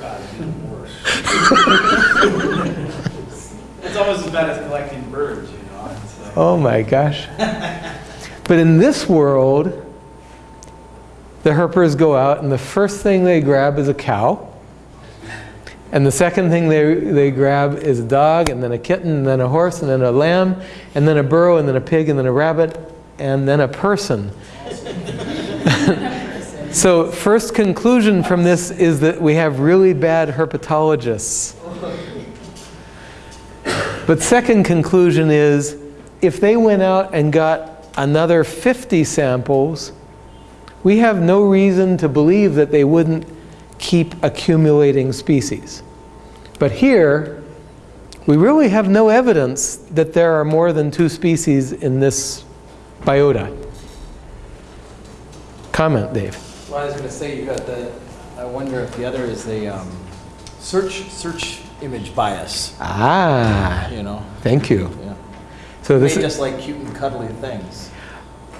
God, it's worse. It's almost as bad as collecting birds, you know? Like, Oh my gosh. But in this world, the herpers go out and the first thing they grab is a cow. And the second thing they, they grab is a dog, and then a kitten, and then a horse, and then a lamb, and then a burro, and then a pig, and then a rabbit, and then a person. so first conclusion from this is that we have really bad herpetologists. But second conclusion is, if they went out and got another 50 samples, we have no reason to believe that they wouldn't keep accumulating species. But here, we really have no evidence that there are more than two species in this biota. Comment, Dave. Well, I was going to say, you got the, I wonder if the other is the um, search, search image bias, Ah, you know? thank you. Yeah. So this is, just like cute and cuddly things.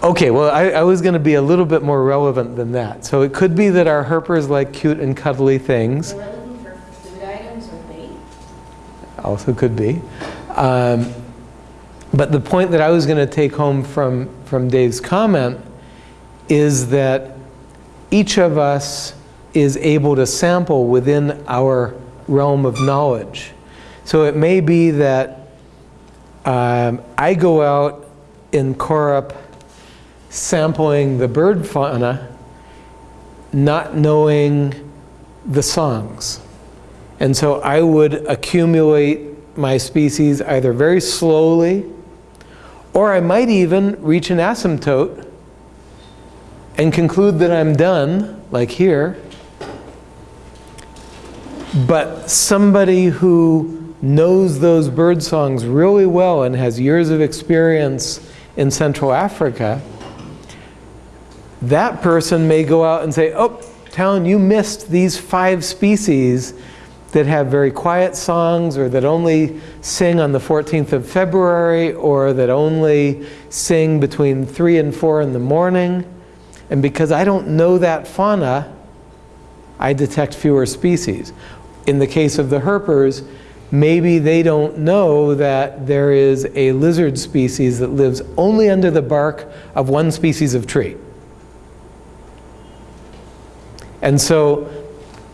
okay, well, I, I was going to be a little bit more relevant than that. So it could be that our herpers like cute and cuddly things. They were looking for food items or bait. also could be. Um, but the point that I was going to take home from, from Dave's comment is that each of us is able to sample within our realm of knowledge. So it may be that um, I go out in Korup sampling the bird fauna, not knowing the songs. And so I would accumulate my species either very slowly, or I might even reach an asymptote and conclude that I'm done, like here. But somebody who knows those bird songs really well and has years of experience in Central Africa, that person may go out and say, oh, Talon, you missed these five species that have very quiet songs or that only sing on the 14th of February or that only sing between 3 and 4 in the morning. And because I don't know that fauna, I detect fewer species. In the case of the herpers, maybe they don't know that there is a lizard species that lives only under the bark of one species of tree. And so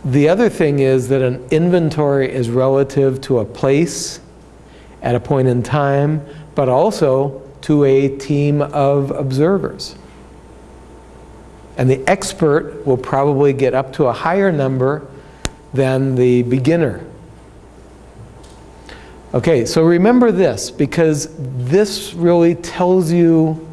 the other thing is that an inventory is relative to a place at a point in time, but also to a team of observers. And the expert will probably get up to a higher number than the beginner. Okay, so remember this, because this really tells you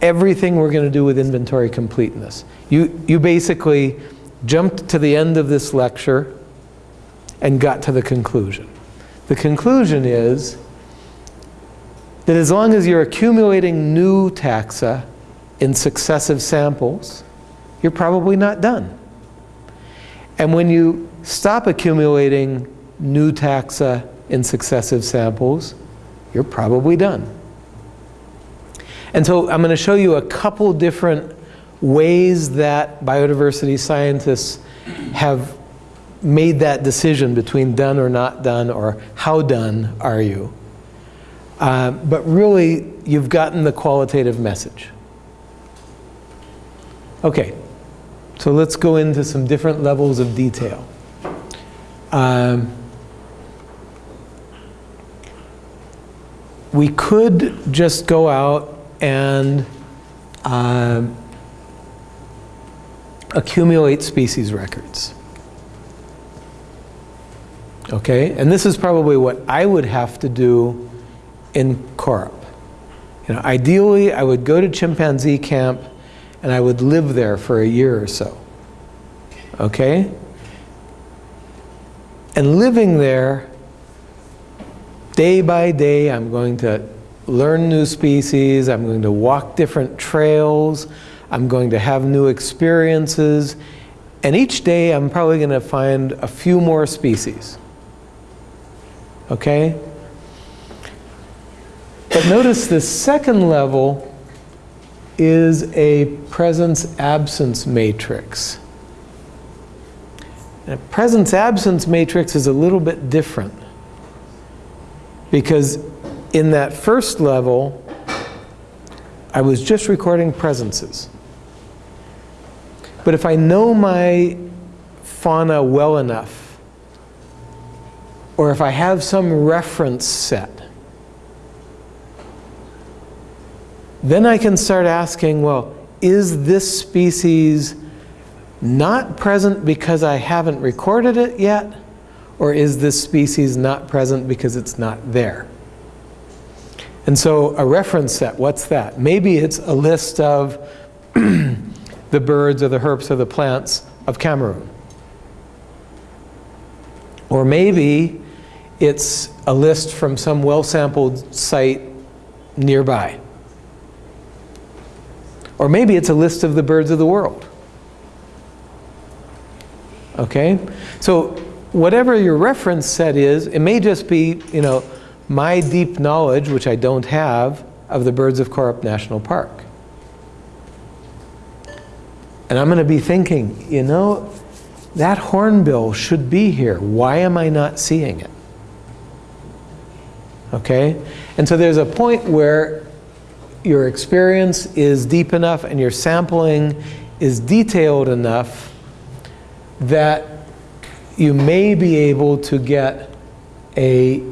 everything we're going to do with inventory completeness. You, you basically jumped to the end of this lecture and got to the conclusion. The conclusion is that as long as you're accumulating new taxa in successive samples, you're probably not done. And when you stop accumulating new taxa in successive samples, you're probably done. And so I'm going to show you a couple different ways that biodiversity scientists have made that decision between done or not done or how done are you. Uh, but really, you've gotten the qualitative message. Okay, so let's go into some different levels of detail. Um, we could just go out and uh, accumulate species records. Okay, and this is probably what I would have to do in Korup. You know, ideally, I would go to chimpanzee camp and I would live there for a year or so. Okay? And living there, day by day, I'm going to learn new species, I'm going to walk different trails, I'm going to have new experiences, and each day I'm probably going to find a few more species. Okay? But notice the second level is a presence-absence matrix. And a presence-absence matrix is a little bit different. Because in that first level, I was just recording presences. But if I know my fauna well enough, or if I have some reference set, then I can start asking, well, is this species not present because I haven't recorded it yet? Or is this species not present because it's not there? And so a reference set, what's that? Maybe it's a list of the birds or the herps or the plants of Cameroon. Or maybe it's a list from some well-sampled site nearby. Or maybe it's a list of the birds of the world. Okay? So whatever your reference set is, it may just be, you know, my deep knowledge, which I don't have, of the birds of Korup National Park. And I'm going to be thinking, you know, that hornbill should be here. Why am I not seeing it? Okay? And so there's a point where your experience is deep enough and your sampling is detailed enough that you may be able to get a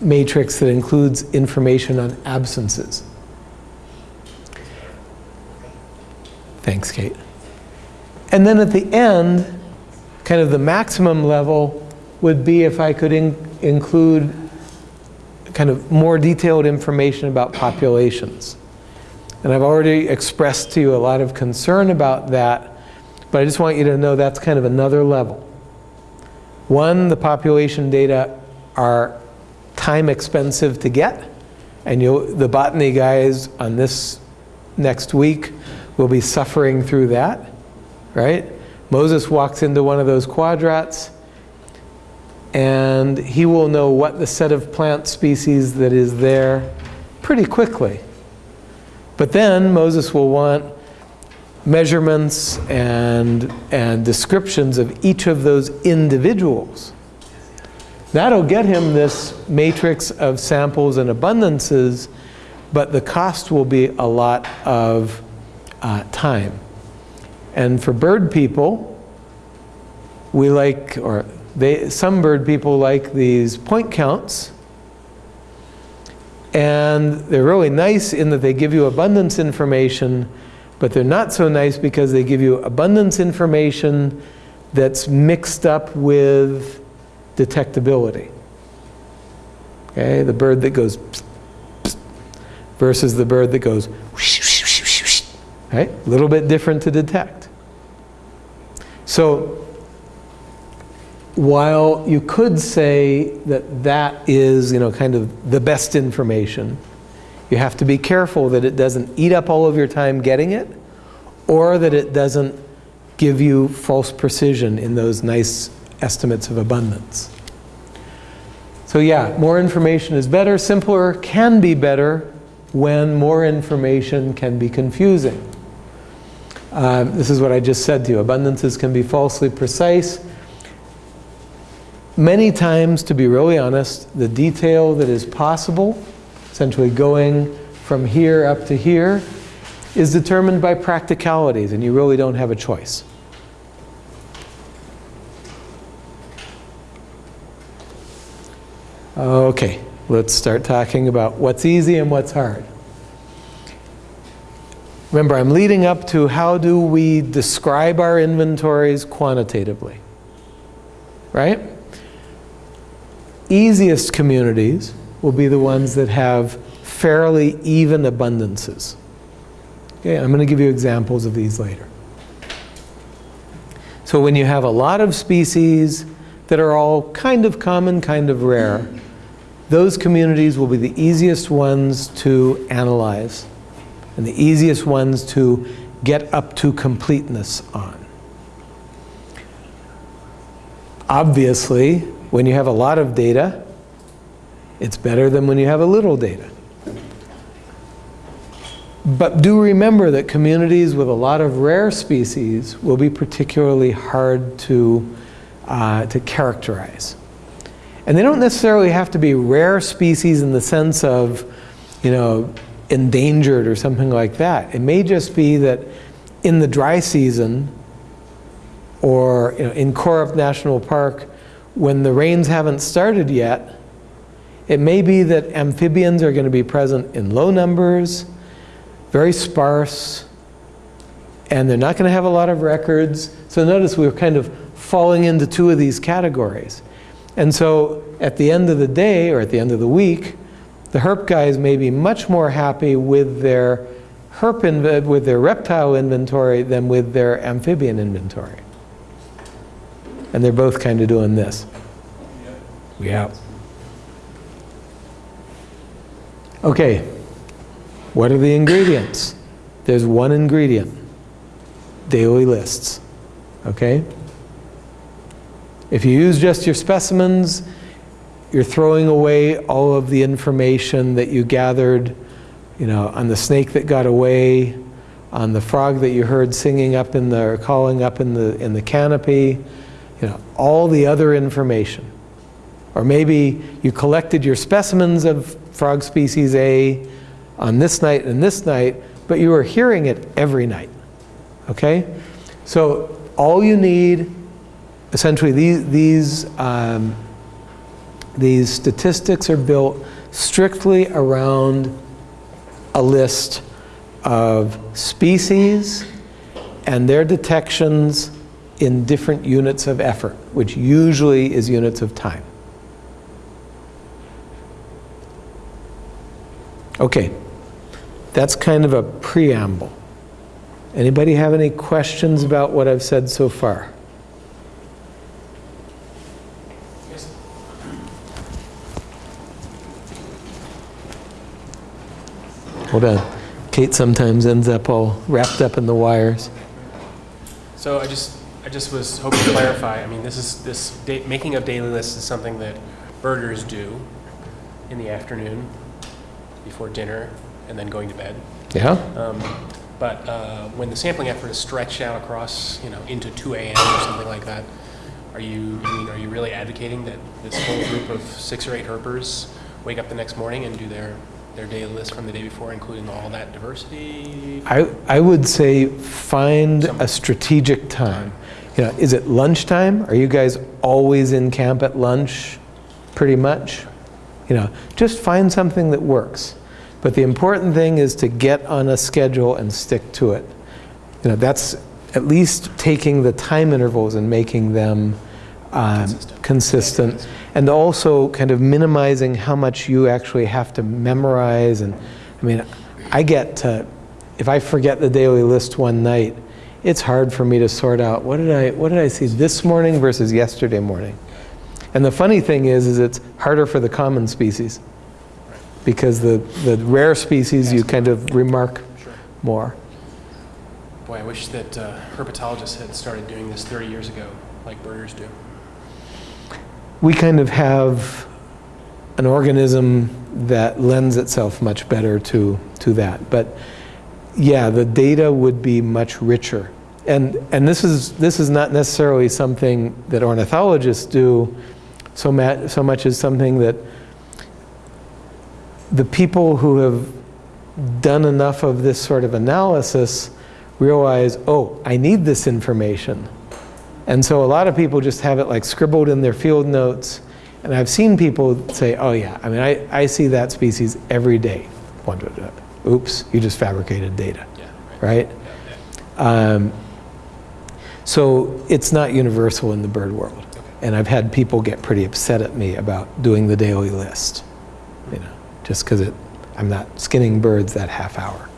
matrix that includes information on absences. Thanks, Kate. And then at the end, kind of the maximum level would be if I could in include kind of more detailed information about populations. And I've already expressed to you a lot of concern about that, but I just want you to know that's kind of another level. One, the population data are time expensive to get, and the botany guys on this next week will be suffering through that, right? Moses walks into one of those quadrats, and he will know what the set of plant species that is there pretty quickly. But then Moses will want measurements and, and descriptions of each of those individuals. That'll get him this matrix of samples and abundances, but the cost will be a lot of uh, time. And for bird people, we like, or they, some bird people like these point counts. And they're really nice in that they give you abundance information, but they're not so nice because they give you abundance information that's mixed up with detectability. Okay, the bird that goes psst, psst, versus the bird that goes whoosh, whoosh, whoosh, right? A little bit different to detect. So while you could say that that is, you know, kind of the best information, you have to be careful that it doesn't eat up all of your time getting it, or that it doesn't give you false precision in those nice estimates of abundance. So yeah, more information is better. Simpler can be better when more information can be confusing. Um, this is what I just said to you. Abundances can be falsely precise. Many times, to be really honest, the detail that is possible, essentially going from here up to here, is determined by practicalities, and you really don't have a choice. Okay, let's start talking about what's easy and what's hard. Remember, I'm leading up to how do we describe our inventories quantitatively, right? Easiest communities will be the ones that have fairly even abundances. Okay, I'm going to give you examples of these later. So when you have a lot of species that are all kind of common, kind of rare, those communities will be the easiest ones to analyze and the easiest ones to get up to completeness on. Obviously, when you have a lot of data, it's better than when you have a little data. But do remember that communities with a lot of rare species will be particularly hard to, uh, to characterize. And they don't necessarily have to be rare species in the sense of, you know, endangered or something like that. It may just be that in the dry season or you know, in Korup National Park, when the rains haven't started yet, it may be that amphibians are going to be present in low numbers, very sparse, and they're not going to have a lot of records. So notice we're kind of falling into two of these categories. And so at the end of the day or at the end of the week, the herp guys may be much more happy with their herp with their reptile inventory than with their amphibian inventory. And they're both kind of doing this. Yeah. Okay, what are the ingredients? There's one ingredient, daily lists, okay? If you use just your specimens, you're throwing away all of the information that you gathered, you know, on the snake that got away, on the frog that you heard singing up in the, or calling up in the, in the canopy, you know, all the other information. Or maybe you collected your specimens of frog species A on this night and this night, but you were hearing it every night. Okay? So all you need, essentially, these, these, um, these statistics are built strictly around a list of species and their detections in different units of effort, which usually is units of time. Okay, that's kind of a preamble. Anybody have any questions about what I've said so far? Hold on. Kate sometimes ends up all wrapped up in the wires. So I just, I just was hoping to clarify, I mean, this is, this, making of daily lists is something that birders do in the afternoon before dinner and then going to bed. Yeah? Um, But uh, when the sampling effort is stretched out across, you know, into 2 AM or something like that, are you, I mean, are you really advocating that this whole group of six or eight herpers wake up the next morning and do their, their daily list from the day before, including all that diversity? I, I would say find a strategic time. You know, is it lunchtime? Are you guys always in camp at lunch, pretty much? You know, just find something that works. But the important thing is to get on a schedule and stick to it. You know, that's at least taking the time intervals and making them um, Consistent. consistent. And also kind of minimizing how much you actually have to memorize. And I mean, I get to, if I forget the daily list one night, it's hard for me to sort out what did I what did I see this morning versus yesterday morning. And the funny thing is, is it's harder for the common species because the the rare species you kind of remark Sure. more. Boy, I wish that uh, herpetologists had started doing this 30 years ago, like birders do. We kind of have an organism that lends itself much better to to that. But yeah, the data would be much richer. And and this is this is not necessarily something that ornithologists do so ma- so much as something that the people who have done enough of this sort of analysis realize, oh, I need this information. And so a lot of people just have it like scribbled in their field notes. And I've seen people say, oh yeah, I mean, I, I see that species every day. Oops, you just fabricated data, Yeah, right? Um, so it's not universal in the bird world. And I've had people get pretty upset at me about doing the daily list, you know, just because it, I'm not skinning birds that half hour.